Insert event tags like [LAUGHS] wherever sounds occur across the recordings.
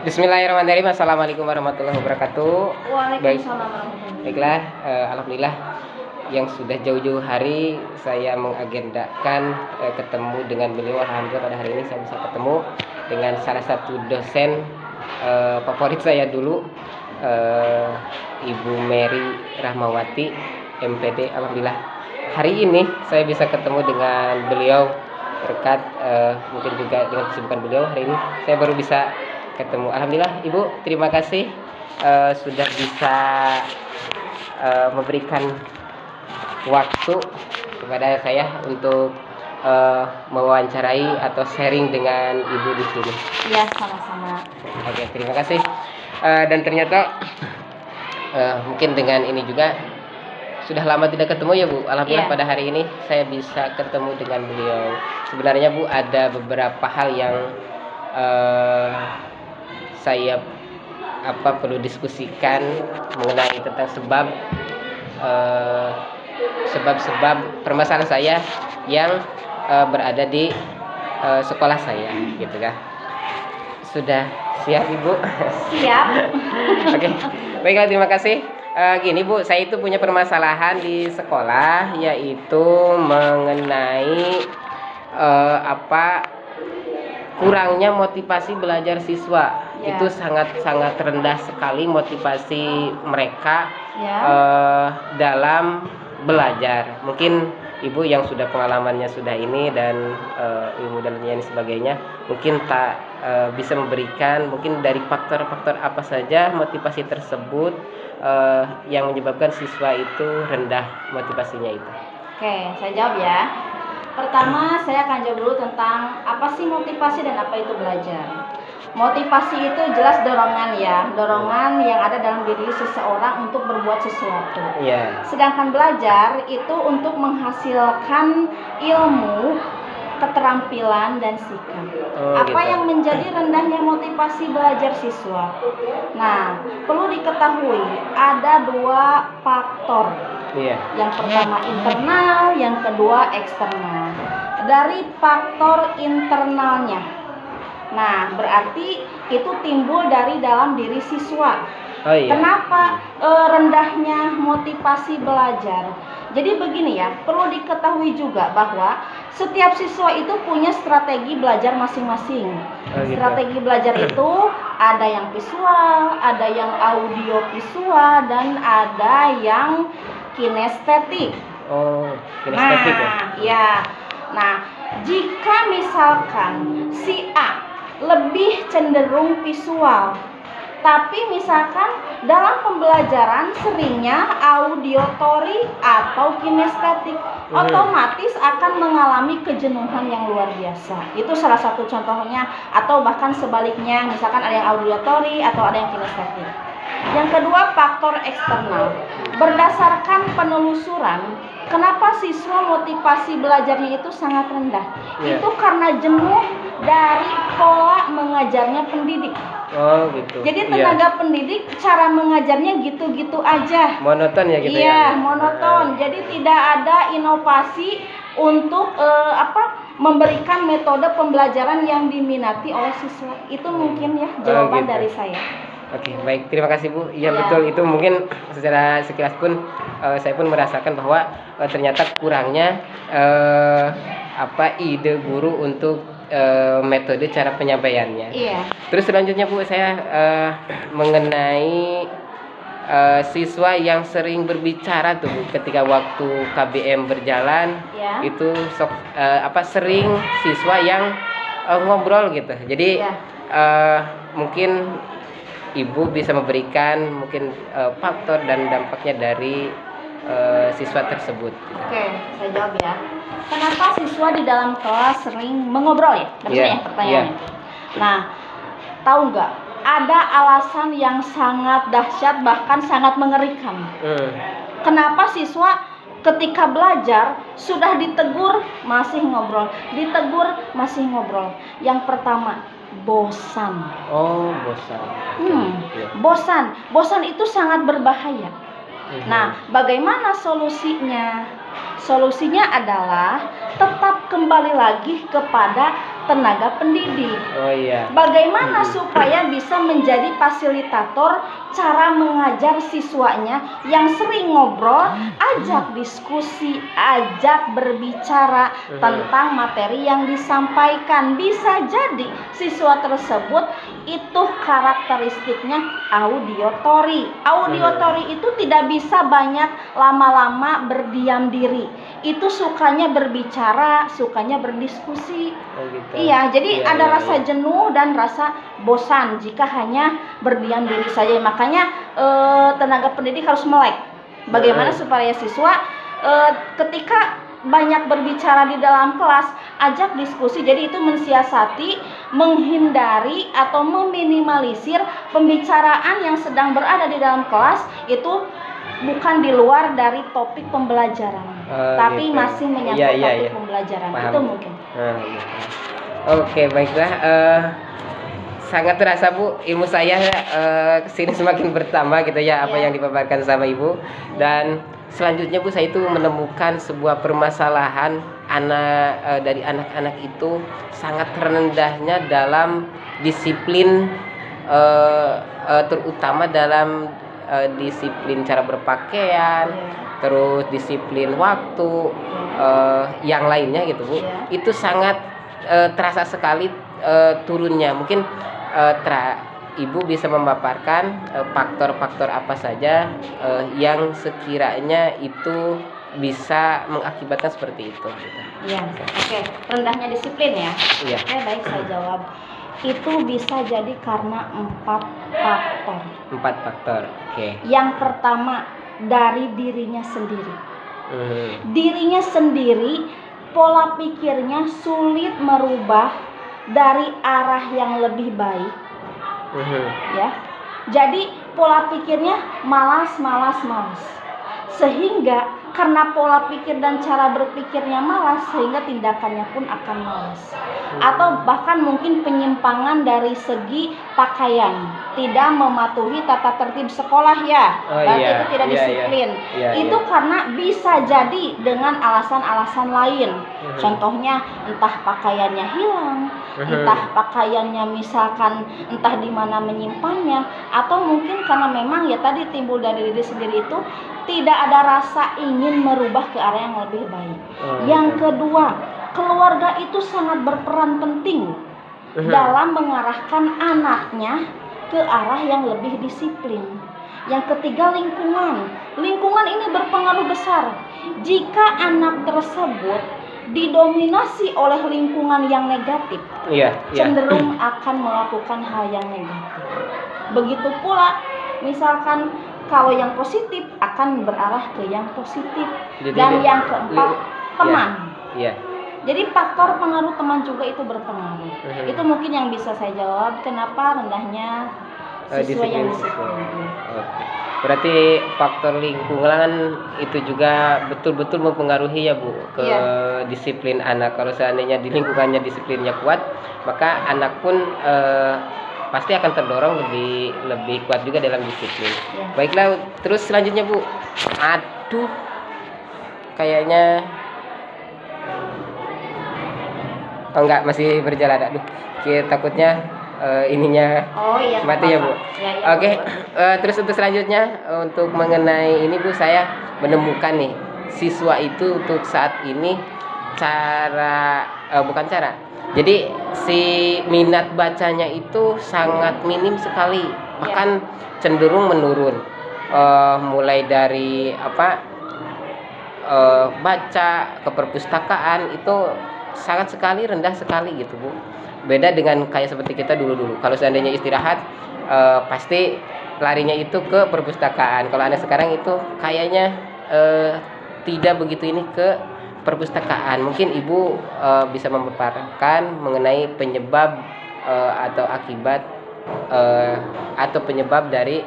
Bismillahirrahmanirrahim. Assalamualaikum warahmatullahi wabarakatuh. Waalaikumsalam warahmatullahi Baiklah, eh, alhamdulillah yang sudah jauh-jauh hari saya mengagendakan eh, ketemu dengan beliau. Alhamdulillah pada hari ini saya bisa ketemu dengan salah satu dosen eh, favorit saya dulu, eh, Ibu Mary Rahmawati, MPD. Alhamdulillah hari ini saya bisa ketemu dengan beliau berkat eh, mungkin juga dengan kesibukan beliau hari ini saya baru bisa ketemu. Alhamdulillah Ibu, terima kasih eh, sudah bisa eh, memberikan waktu kepada saya untuk eh, mewawancarai atau sharing dengan Ibu di sini. Ya, sama-sama. Oke, terima kasih. Eh, dan ternyata eh, mungkin dengan ini juga sudah lama tidak ketemu ya Bu. Alhamdulillah Iya. pada hari ini saya bisa ketemu dengan beliau. Sebenarnya Bu ada beberapa hal yang eh, saya apa perlu diskusikan mengenai tentang sebab eh, sebab-sebab permasalahan saya yang eh, berada di eh, sekolah saya gitu kan. Sudah siap Ibu? Siap. [LAUGHS] Oke, baiklah terima kasih. Gini Bu, saya itu punya permasalahan di sekolah yaitu mengenai apa kurangnya motivasi belajar siswa. Ya. Itu sangat-sangat rendah sekali motivasi mereka Ya. eh, dalam belajar. Mungkin ibu yang sudah pengalamannya sudah ini dan eh, ilmu dan lain sebagainya, mungkin tak eh, bisa memberikan mungkin dari faktor-faktor apa saja motivasi tersebut eh, yang menyebabkan siswa itu rendah motivasinya itu. Oke, saya jawab ya. Pertama, saya akan jawab dulu tentang apa sih motivasi dan apa itu belajar. Motivasi itu jelas dorongan ya, dorongan yang ada dalam diri seseorang untuk berbuat sesuatu. Iya. Sedangkan belajar itu untuk menghasilkan ilmu, keterampilan dan sikap. Oh, Apa gitu. yang menjadi rendahnya motivasi belajar siswa? Nah, perlu diketahui ada dua faktor. Iya. Yang pertama internal, yang kedua eksternal. Dari faktor internalnya. Nah, berarti itu timbul dari dalam diri siswa. Oh iya. Kenapa eh, rendahnya motivasi belajar? Jadi begini ya, perlu diketahui juga bahwa setiap siswa itu punya strategi belajar masing-masing. Oh, gitu. Strategi belajar [CLEARS THROAT] itu ada yang visual, ada yang audio visual, dan ada yang kinestetik. Oh, kinestetik ya. Nah, ya. Nah, jika misalkan si A lebih cenderung visual, tapi misalkan dalam pembelajaran seringnya audiotori atau kinestetik, Hmm. otomatis akan mengalami kejenuhan yang luar biasa. Itu salah satu contohnya atau bahkan sebaliknya, misalkan ada yang audiotori atau ada yang kinestetik. Yang kedua, faktor eksternal. Berdasarkan penelusuran, kenapa siswa motivasi belajarnya itu sangat rendah? Iya. Itu karena jenuh dari pola mengajarnya pendidik. Oh, gitu. Jadi Iya. tenaga pendidik cara mengajarnya gitu-gitu aja. monoton ya gitu ya. Iya, monoton. Jadi tidak ada inovasi untuk eh, apa? memberikan metode pembelajaran yang diminati oleh siswa. Itu mungkin ya jawaban gitu. dari saya. Oke, baik. Terima kasih Bu. Iya Ya. betul. Itu mungkin secara sekilas pun eh, saya pun merasakan bahwa eh, ternyata kurangnya eh, apa ide guru untuk eh, metode cara penyampaiannya. Iya. Terus selanjutnya Bu, saya eh, mengenai eh, siswa yang sering berbicara tuh Bu, ketika waktu KBM berjalan Ya. itu sok eh, apa sering siswa yang eh, ngobrol gitu. Jadi Ya. eh, mungkin ibu bisa memberikan mungkin eh, faktor dan dampaknya dari eh, siswa tersebut. Oke, saya jawab ya. Kenapa siswa di dalam kelas sering mengobrol ya? Maksudnya Iya, ya pertanyaannya. Nah, tahu nggak? Ada alasan yang sangat dahsyat bahkan sangat mengerikan. Hmm. Kenapa siswa ketika belajar sudah ditegur masih ngobrol, ditegur masih ngobrol. Yang pertama, bosan. Oh, bosan. Hmm, Iya. bosan. Bosan itu sangat berbahaya. Mhm. Nah, bagaimana solusinya? Solusinya adalah tetap kembali lagi kepada tenaga pendidik. Oh iya. Bagaimana supaya bisa menjadi fasilitator cara mengajar siswanya yang sering ngobrol, ajak diskusi, ajak berbicara tentang materi yang disampaikan. Bisa jadi siswa tersebut itu karakteristiknya audiotori. Audiotori itu tidak bisa banyak lama-lama berdiam diri. Itu sukanya berbicara, sukanya berdiskusi. Oh gitu. Iya, jadi Iya, ada iya, rasa iya. jenuh dan rasa bosan jika hanya berdiam diri saja. Makanya eh, tenaga pendidik harus melek. Bagaimana supaya siswa eh, ketika banyak berbicara di dalam kelas, ajak diskusi. Jadi itu mensiasati, menghindari atau meminimalisir pembicaraan yang sedang berada di dalam kelas itu bukan di luar dari topik pembelajaran, Oh, tapi gitu. masih menyangkut Iya, iya, topik iya. pembelajaran. Paham. Itu mungkin. Nah, iya. Oke, baiklah. Eh, sangat terasa Bu, ilmu saya eh, ke sini semakin bertambah gitu ya apa Iya. yang dipaparkan sama Ibu. Dan selanjutnya Bu, saya itu menemukan sebuah permasalahan anak eh, dari anak-anak itu sangat rendahnya dalam disiplin eh, eh, terutama dalam eh, disiplin cara berpakaian, Iya. terus disiplin waktu eh, yang lainnya gitu bu Iya. itu sangat eh, terasa sekali eh, turunnya mungkin eh, tra- ibu bisa memaparkan faktor-faktor apa saja eh, yang sekiranya itu bisa mengakibatkan seperti itu gitu. Iya, oke. Rendahnya disiplin ya. iya Oke, baik saya jawab. Itu bisa jadi karena empat faktor. empat faktor oke Yang pertama dari dirinya sendiri. Mhm. Dirinya sendiri pola pikirnya sulit merubah dari arah yang lebih baik, ya. Jadi pola pikirnya malas, malas, malas. Sehingga karena pola pikir dan cara berpikirnya malas sehingga tindakannya pun akan malas. Atau bahkan mungkin penyimpangan dari segi pakaian, tidak mematuhi tata tertib sekolah ya. Oh, Berarti iya, itu tidak iya, iya. disiplin. Iya, itu iya. karena bisa jadi dengan alasan-alasan lain. Mhm. Contohnya entah pakaiannya hilang, Mhm. entah pakaiannya misalkan entah di mana menyimpannya atau mungkin karena memang ya tadi timbul dari diri sendiri itu tidak ada rasa ingin merubah ke arah yang lebih baik. Oh, Yang gitu. kedua, keluarga itu sangat berperan penting dalam mengarahkan anaknya ke arah yang lebih disiplin. Yang ketiga lingkungan. Lingkungan ini berpengaruh besar. Jika anak tersebut didominasi oleh lingkungan yang negatif, iya iya cenderung [CLEARS THROAT] akan melakukan hal yang negatif. Begitu pula misalkan kalau yang positif akan berarah ke yang positif. Jadi Dan yang keempat, li- teman. iya Jadi faktor pengaruh teman juga itu berpengaruh. Mhm. Itu mungkin yang bisa saya jawab kenapa rendahnya Eh, siswa yang disiplin. Oke. Berarti faktor lingkungan itu juga betul-betul mempengaruhi ya Bu ke Iya. disiplin anak. Kalau seandainya di lingkungannya disiplinnya kuat, maka anak pun eh, pasti akan terdorong lebih lebih kuat juga dalam disiplin. Ya. Baiklah, terus selanjutnya Bu. Aduh. Kayaknya Oh enggak, masih berjalan. Aduh. Kita takutnya eh, ininya Oh iya. Mati ya, Bu? Ya, iya, Oke, boleh. eh, terus untuk selanjutnya untuk mengenai ini Bu saya menemukan nih siswa itu untuk saat ini cara eh, bukan cara. Jadi si minat bacanya itu sangat minim sekali, bahkan cenderung menurun. Eh, mulai dari apa eh, baca ke perpustakaan itu sangat sekali rendah sekali gitu Bu. Beda dengan kayak seperti kita dulu-dulu. Kalau seandainya istirahat eh, pasti larinya itu ke perpustakaan. Kalau anak sekarang itu kayaknya eh, tidak begitu ini ke perpustakaan. Mungkin Ibu eh, bisa memaparkan mengenai penyebab eh, atau akibat eh, atau penyebab dari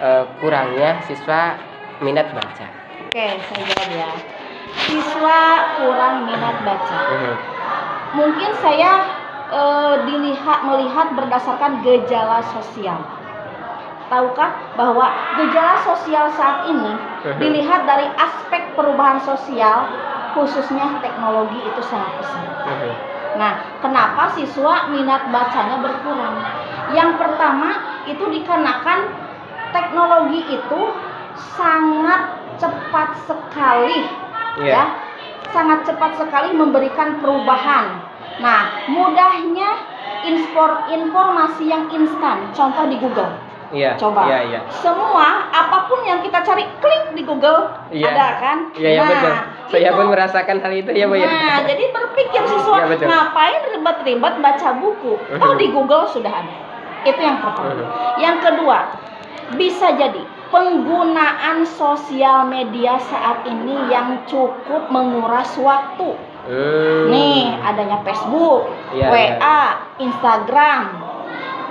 eh, kurangnya siswa minat baca. Oke, saya jawab ya. Siswa kurang minat baca. Mhm. Mungkin saya eh, dilihat melihat berdasarkan gejala sosial. Tahukah bahwa gejala sosial saat ini Mhm. dilihat dari aspek perubahan sosial khususnya teknologi itu sangat besar. Mhm. Nah, kenapa siswa minat bacanya berkurang? Yang pertama itu dikarenakan teknologi itu sangat cepat sekali Iya. ya. Sangat cepat sekali memberikan perubahan. Nah, mudahnya infor- informasi yang instan, contoh di Google. Iya. Coba. Iya, iya. Semua apa pun yang kita cari klik di Google Iya. ada kan? Iya, iya Nah, betul. Saya pun merasakan hal itu ya, Bu ya. Nah, jadi berpikir siswa Iya, betul. ngapain ribet-ribet baca buku? Oh, Mhm. di Google sudah ada. Itu yang pertama. Yang kedua, bisa jadi penggunaan sosial media saat ini yang cukup menguras waktu. Hmm. Nih, adanya Facebook, Iya, WA, Instagram.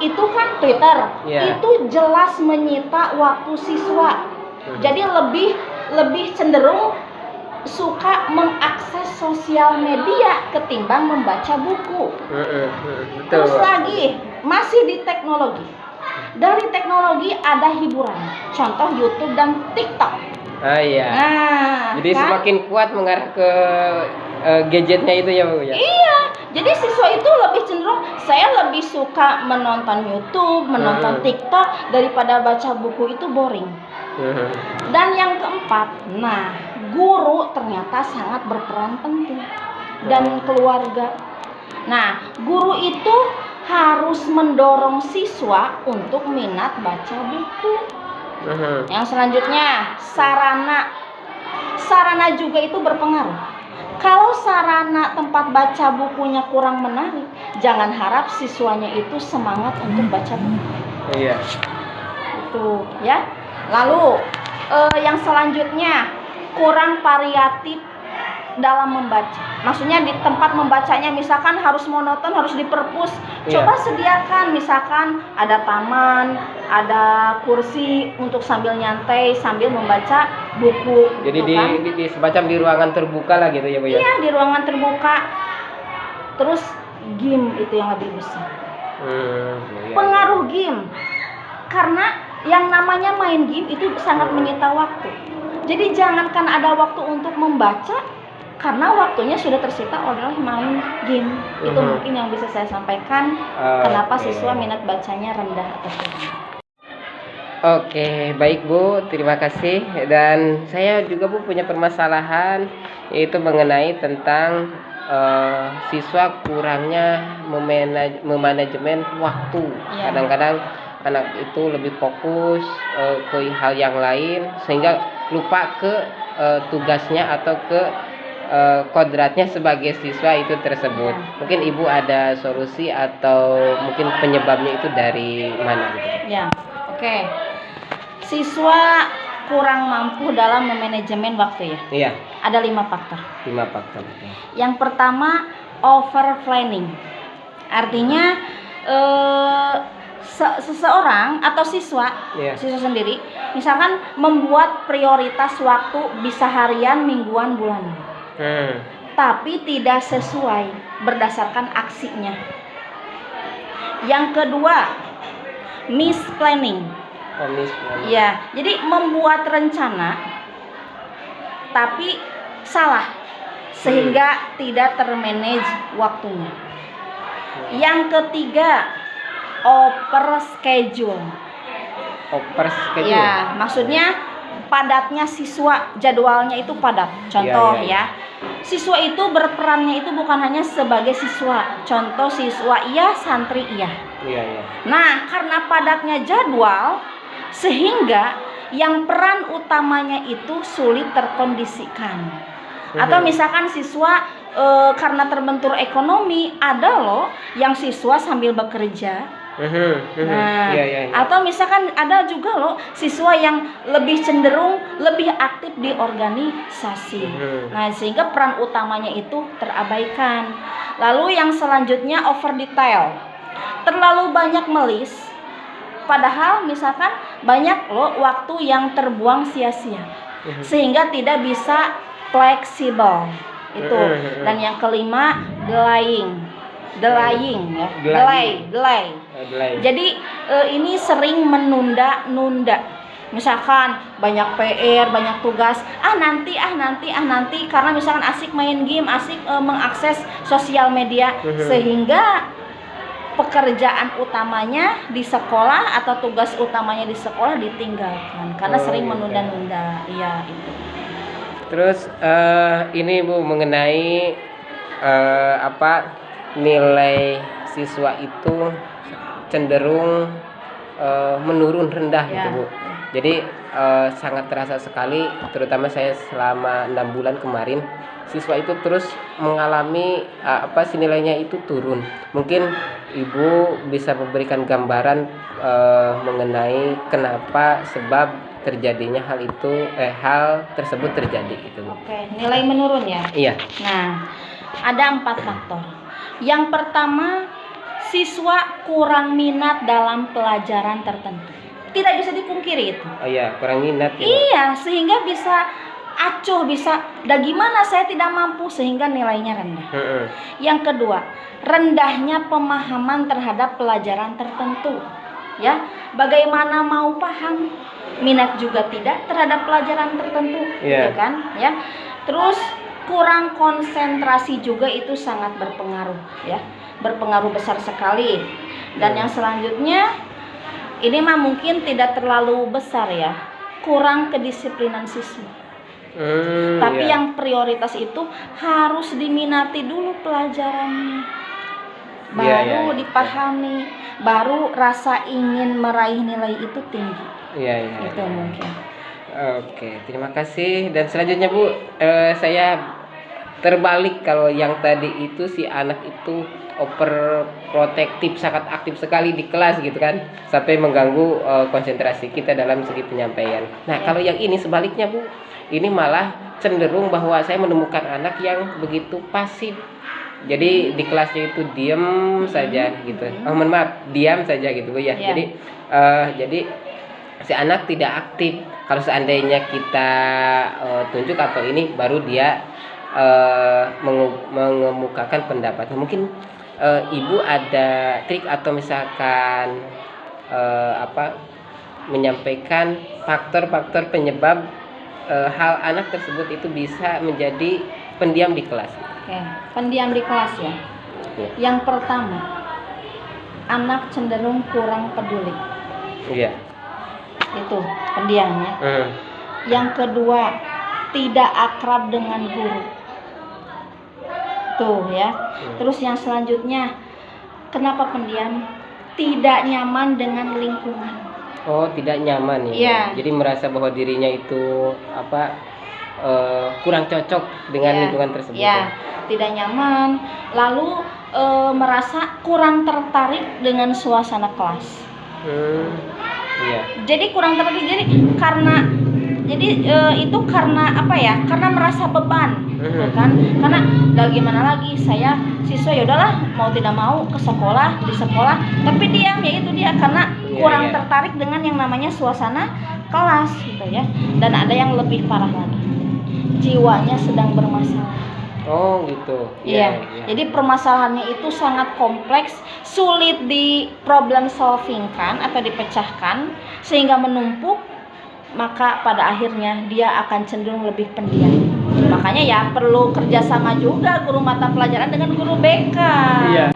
Itu kan Twitter. Iya. Itu jelas menyita waktu siswa. Mhm. Jadi lebih lebih cenderung suka mengakses sosial media ketimbang membaca buku. Terus lagi masih di teknologi. Dari teknologi ada hiburan. Contoh YouTube dan TikTok. Ah iya. Nah, Jadi kan? semakin kuat mengarah ke eh, gadgetnya itu ya, Bu ya. Iya, jadi siswa itu lebih cenderung saya lebih suka menonton YouTube, menonton Hmm. TikTok daripada baca buku itu boring. Mhm. Dan yang keempat, nah, guru ternyata sangat berperan penting dan keluarga. Nah, guru itu harus mendorong siswa untuk minat baca buku. Mhm. Yang selanjutnya, sarana. Sarana juga itu berpengaruh. Kalau sarana tempat baca bukunya kurang menarik, jangan harap siswanya itu semangat untuk baca buku. Iya. Itu, ya. Lalu eh, yang selanjutnya kurang variatif dalam membaca. Maksudnya di tempat membacanya misalkan harus monoton, harus di perpus. Iya. Coba sediakan misalkan ada taman, ada kursi untuk sambil nyantai sambil membaca buku. Jadi gitu di, kan. di, di semacam di ruangan terbuka lah gitu ya, Bu ya. Iya, di ruangan terbuka. Terus game itu yang lebih besar. Hmm, iya. Pengaruh game. Karena yang namanya main game itu sangat Hmm. menyita waktu. Jadi jangankan ada waktu untuk membaca karena waktunya sudah tersita oleh main game. Itu Mhm. mungkin yang bisa saya sampaikan Ah, kenapa siswa minat bacanya rendah atau kurang. Oke, baik Bu, terima kasih. Dan saya juga Bu punya permasalahan yaitu mengenai tentang eh, siswa kurangnya memanaj- memanajemen waktu. Iya. Kadang-kadang anak itu lebih fokus eh, ke hal yang lain sehingga lupa ke eh, tugasnya atau ke eh, kodratnya sebagai siswa itu tersebut. Iya. Mungkin Ibu ada solusi atau mungkin penyebabnya itu dari mana gitu. Ya, oke. Siswa kurang mampu dalam memanajemen waktu ya. Iya. Ada lima faktor. lima faktor Yang pertama over planning. Artinya eh, se- seseorang atau siswa, Iya. siswa sendiri, misalkan membuat prioritas waktu bisa harian, mingguan, bulanan, hmm. tapi tidak sesuai berdasarkan aksinya. Yang kedua, misplanning. komis Ya, jadi membuat rencana tapi salah sehingga tidak termanage waktunya. Yang ketiga, over schedule. over schedule Ya, maksudnya padatnya siswa, jadwalnya itu padat. Contoh Iya, iya, ya. Siswa itu berperannya itu bukan hanya sebagai siswa. Contoh siswa iya, santri iya. iya iya Nah, karena padatnya jadwal, sehingga yang peran utamanya itu sulit terkondisikan. Atau Mhm. misalkan siswa eh, karena terbentur ekonomi, ada loh yang siswa sambil bekerja. Nah, iya iya iya. atau misalkan ada juga loh siswa yang lebih cenderung lebih aktif di organisasi. Nah, sehingga peran utamanya itu terabaikan. Lalu yang selanjutnya over detail. Terlalu banyak melis padahal misalkan banyak loh waktu yang terbuang sia-sia. Sehingga tidak bisa fleksibel. Itu. Dan yang kelima delaying. Delaying ya. Delay, delay. Jadi eh, ini sering menunda-nunda. misalkan banyak PR banyak tugas ah nanti ah nanti ah nanti karena misalkan asik main game asik eh, mengakses sosial media Mhm. sehingga pekerjaan utamanya di sekolah atau tugas utamanya di sekolah ditinggalkan karena Oh, sering gitu. menunda-nunda iya itu Terus eh, ini Bu mengenai eh, apa nilai siswa itu cenderung eh, menurun rendah gitu Ya. Bu. Jadi eh, sangat terasa sekali, terutama saya selama enam bulan kemarin siswa itu terus mengalami eh, apa sih nilainya itu turun. Mungkin Ibu bisa memberikan gambaran eh, mengenai kenapa sebab terjadinya hal itu eh hal tersebut terjadi gitu. Bu. oke nilai menurun ya Iya. Nah, ada empat faktor. Yang pertama, siswa kurang minat dalam pelajaran tertentu. Tidak bisa dipungkiri itu. Oh iya, kurang minat ya. Iya, sehingga bisa acuh, bisa, dah gimana saya tidak mampu sehingga nilainya rendah. Heeh. Yang kedua, rendahnya pemahaman terhadap pelajaran tertentu. Ya, bagaimana mau paham? Minat juga tidak terhadap pelajaran tertentu, Iya. gitu kan? Ya. Terus kurang konsentrasi juga itu sangat berpengaruh, ya. Berpengaruh besar sekali. Dan Hmm. yang selanjutnya ini mah mungkin tidak terlalu besar ya. Kurang kedisiplinan siswa. Hmm, Tapi iya. yang prioritas itu harus diminati dulu pelajarannya. Baru Iya, iya, iya. dipahami, baru rasa ingin meraih nilai itu tinggi. Iya, iya. itu iya. mungkin. Oke, terima kasih. Dan selanjutnya Bu, eh, saya terbalik kalau yang tadi itu si anak itu overprotektif, sangat aktif sekali di kelas gitu kan, sampai mengganggu eh, konsentrasi kita dalam segi penyampaian. Nah, Ya. kalau yang ini sebaliknya Bu, ini malah cenderung bahwa saya menemukan anak yang begitu pasif. Jadi di kelasnya itu diam saja gitu. Hmm. Oh, mohon maaf, diam saja gitu Bu ya. Ya. Jadi eh, jadi si anak tidak aktif kalau seandainya kita eh, tunjuk atau ini baru dia mengu- mengemukakan pendapatnya mungkin eh, ibu ada trik atau misalkan eh, apa menyampaikan faktor-faktor penyebab eh, hal anak tersebut itu bisa menjadi pendiam di kelas Oke, pendiam di kelas ya. Ya. Yang pertama, anak cenderung kurang peduli. iya Itu pendiamnya. Hmm. Yang kedua, tidak akrab dengan guru. Tuh ya. Hmm. Terus yang selanjutnya, kenapa pendiam? Tidak nyaman dengan lingkungan. Oh, tidak nyaman ya. Iya. Jadi merasa bahwa dirinya itu apa eh, kurang cocok dengan Iya. lingkungan tersebut. Ya, tidak nyaman. Lalu eh, merasa kurang tertarik dengan suasana kelas. Hmm. Iya. Jadi kurang tertarik. Jadi karena jadi eh, itu karena apa ya? Karena merasa beban, gitu Mhm. kan? Karena udah gimana lagi? Saya siswa ya udahlah mau tidak mau ke sekolah di sekolah, tapi diam ya itu dia karena Iya, kurang iya. tertarik dengan yang namanya suasana kelas gitu ya. Dan ada yang lebih parah lagi, jiwanya sedang bermasalah. Oh, gitu. Iya, jadi permasalahannya itu sangat kompleks, sulit di problem solving kan atau dipecahkan sehingga menumpuk, maka pada akhirnya dia akan cenderung lebih pendiam. Makanya ya perlu kerjasama juga guru mata pelajaran dengan guru BK. Iya.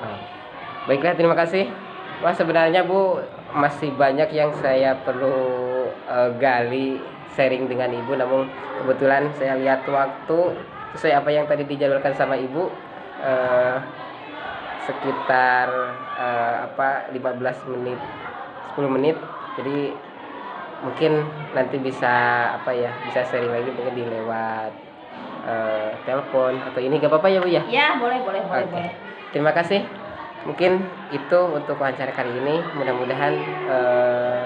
Baiklah, terima kasih. Wah, sebenarnya Bu masih banyak yang saya perlu eh, gali sharing dengan Ibu namun kebetulan saya lihat waktu sesuai apa yang tadi dijadwalkan sama Ibu eh, sekitar eh, apa 15 menit 10 menit. Jadi mungkin nanti bisa apa ya bisa sharing lagi mungkin di lewat eh, telepon atau ini gak apa-apa ya Bu ya Ya, boleh boleh boleh Oke. boleh. terima kasih mungkin itu untuk wawancara kali ini mudah-mudahan eh,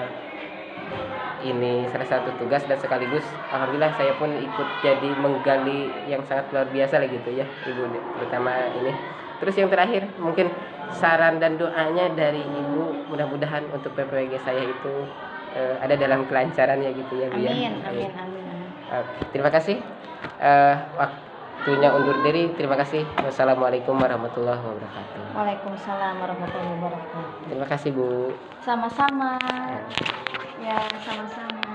ini salah satu tugas dan sekaligus alhamdulillah saya pun ikut jadi menggali yang sangat luar biasa lah gitu ya ibu terutama ini terus yang terakhir mungkin saran dan doanya dari ibu mudah-mudahan untuk PPWG saya itu eh, ada dalam kelancaran ya gitu ya Bu ya. Amin, amin, amin, amin. Oke, terima kasih. Eh, waktunya undur diri. Terima kasih. Wassalamualaikum warahmatullahi wabarakatuh. Waalaikumsalam warahmatullahi wabarakatuh. Terima kasih Bu. Sama-sama. Ya, sama-sama.